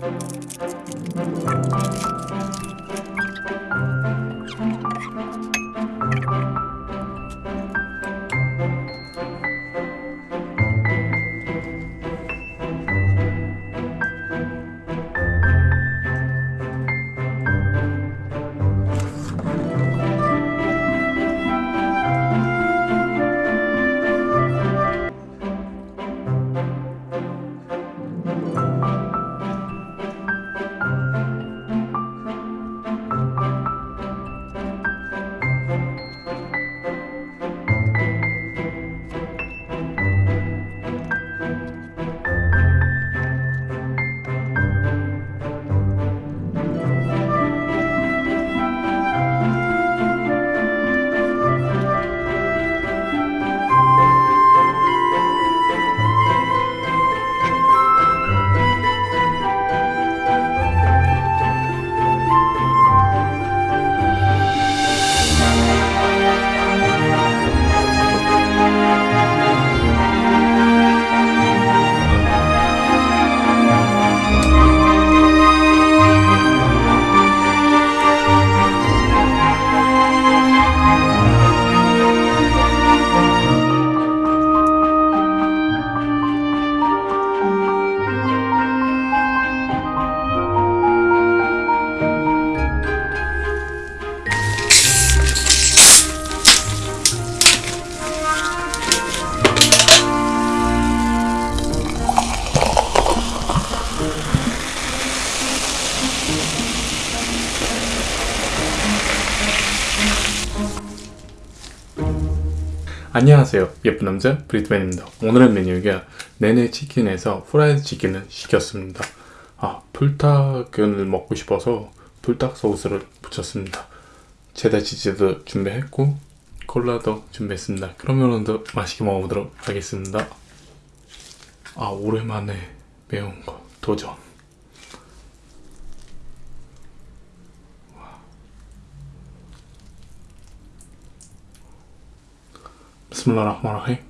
Thank you. 안녕하세요. 예쁜 남자 브리트맨입니다. 오늘의 메뉴가 네네 치킨에서 프라이드 치킨을 시켰습니다. 아 불닭을 먹고 싶어서 불닭 소스를 붙였습니다. 체다 치즈도 준비했고 콜라도 준비했습니다. 그러면 오늘도 맛있게 먹어보도록 하겠습니다. 아 오랜만에 매운 거. 도전 بسم الله الرحمن الرحيم.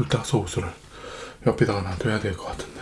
불닭 소스를 옆에다가 놔둬야 될 것 같은데.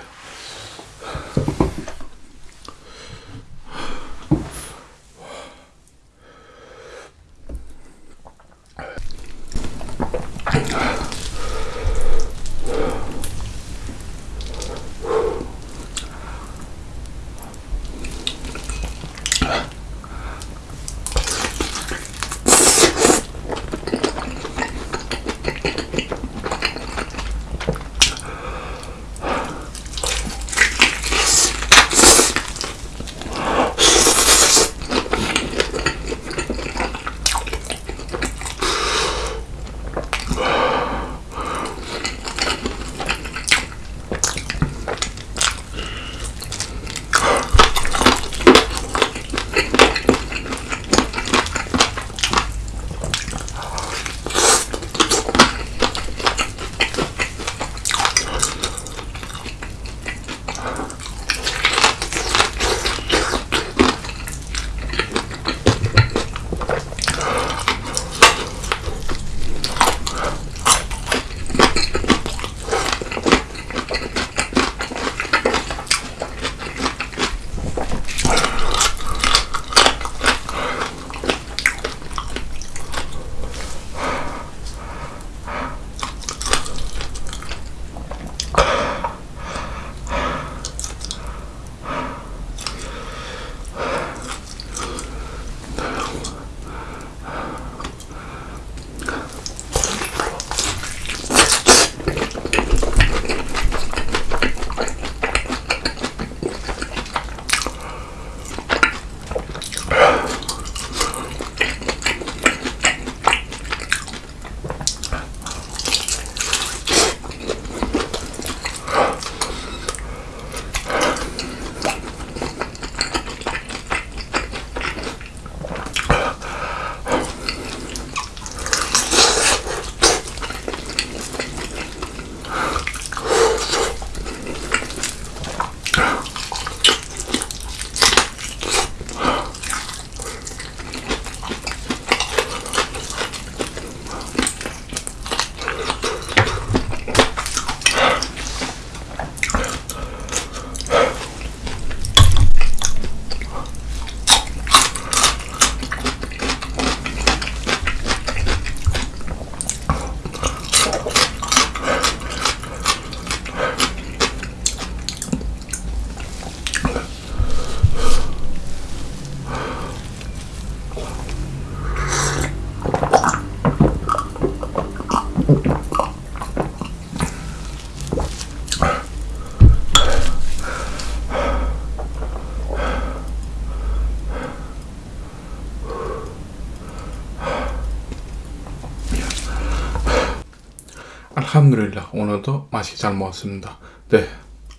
알함두릴라 오늘도 맛있게 잘 먹었습니다. 네,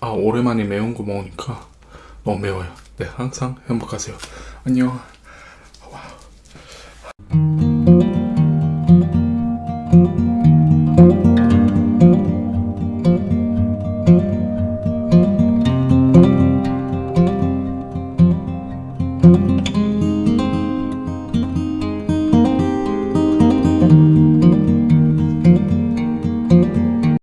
아 오랜만에 매운 거 먹으니까 너무 매워요. 네, 항상 행복하세요. 안녕.